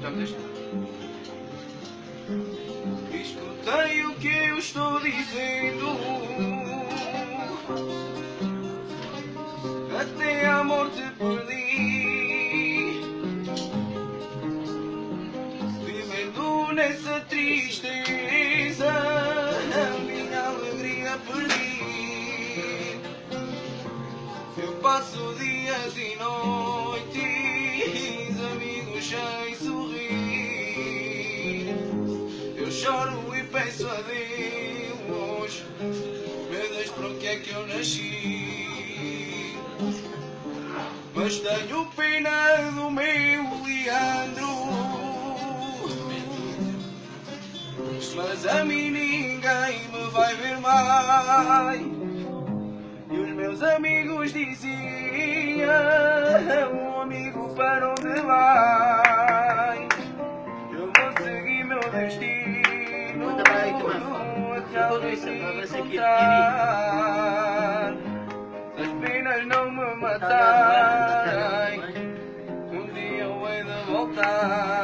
Já me deixa. Escutei o que eu estou dizendo. Até a morte perdi. Vivendo nessa tristeza, a minha alegria perdi. Eu passo dias e noites, choro e peço a Deus, meu Deus, para que é que eu nasci? Mas tenho pena do meu Leandro. Mas a mim ninguém me vai ver mais. E os meus amigos diziam: Um amigo para onde vai? Eu vou seguir meu destino. Al final no me matarán, un día voy de voltar.